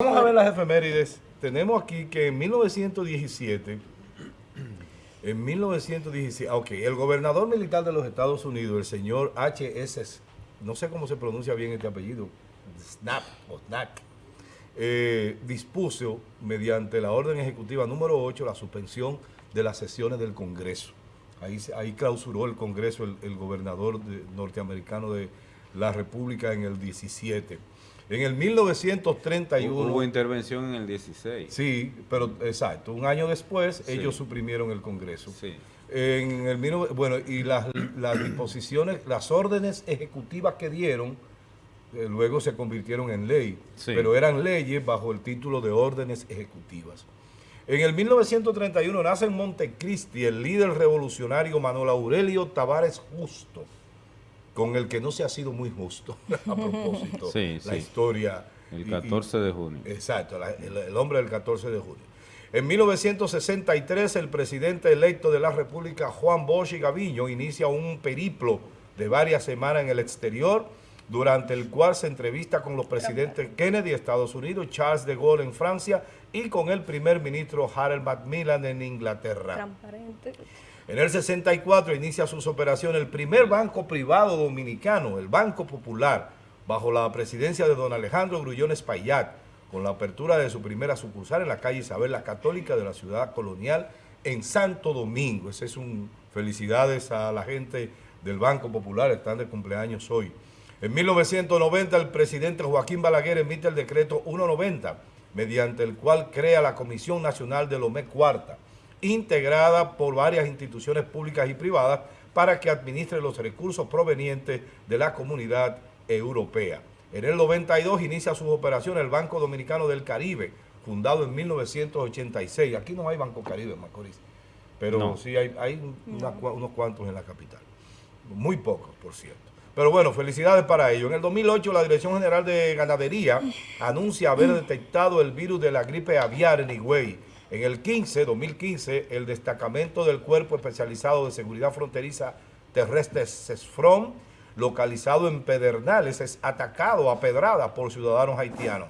Vamos a ver las efemérides. Tenemos aquí que en 1917, en 1917, ok, el gobernador militar de los Estados Unidos, el señor H.S., no sé cómo se pronuncia bien este apellido, Snap o Snack, eh, dispuso mediante la orden ejecutiva número 8 la suspensión de las sesiones del Congreso. Ahí, ahí clausuró el Congreso el, gobernador norteamericano de la República en el 17. En el 1931... Hubo intervención en el 16. Sí, pero exacto. Un año después sí. ellos suprimieron el Congreso. Sí. En el, bueno, y las, las disposiciones, las órdenes ejecutivas que dieron, eh, luego se convirtieron en ley, sí. pero eran leyes bajo el título de órdenes ejecutivas. En el 1931 nace en Montecristi el líder revolucionario Manuel Aurelio Tavares Justo, con el que no se ha sido muy justo, a propósito, sí, la sí. historia. El 14 y, de junio. Exacto, la, el, el, hombre del 14 de junio. En 1963, el presidente electo de la República, Juan Bosch y Gaviño, inicia un periplo de varias semanas en el exterior, durante el cual se entrevista con los presidentes Kennedy, Estados Unidos, Charles de Gaulle en Francia y con el primer ministro Harold Macmillan en Inglaterra. Transparente. En el 64 inicia sus operaciones el primer banco privado dominicano, el Banco Popular, bajo la presidencia de don Alejandro Grullón Espaillat, con la apertura de su primera sucursal en la calle Isabel la Católica de la ciudad colonial en Santo Domingo. Ese es un felicidades a la gente del Banco Popular, están de cumpleaños hoy. En 1990 el presidente Joaquín Balaguer emite el decreto 190, mediante el cual crea la Comisión Nacional de Lomé Cuarta, integrada por varias instituciones públicas y privadas para que administre los recursos provenientes de la comunidad europea. En el 92 inicia sus operaciones el Banco Dominicano del Caribe, fundado en 1986. Aquí no hay Banco Caribe en Macorís, pero no. sí hay, hay una, unos cuantos en la capital. Muy pocos, por cierto. Pero bueno, felicidades para ello. En el 2008, la Dirección General de Ganadería anuncia haber detectado el virus de la gripe aviar en Higüey. En el 15, 2015, el destacamento del Cuerpo Especializado de Seguridad Fronteriza Terrestre CESFRON, localizado en Pedernales, es atacado a pedrada por ciudadanos haitianos.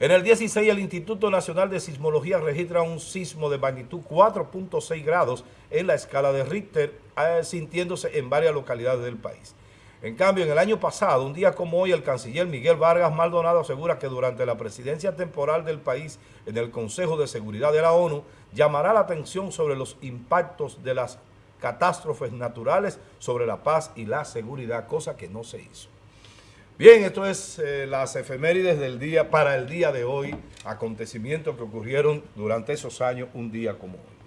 En el 16, el Instituto Nacional de Sismología registra un sismo de magnitud 4.6 grados en la escala de Richter, eh, sintiéndose en varias localidades del país. En cambio, en el año pasado, un día como hoy, el canciller Miguel Vargas Maldonado asegura que durante la presidencia temporal del país en el Consejo de Seguridad de la ONU, llamará la atención sobre los impactos de las catástrofes naturales sobre la paz y la seguridad, cosa que no se hizo. Bien, esto es eh, las efemérides del día para el día de hoy, acontecimientos que ocurrieron durante esos años, un día como hoy.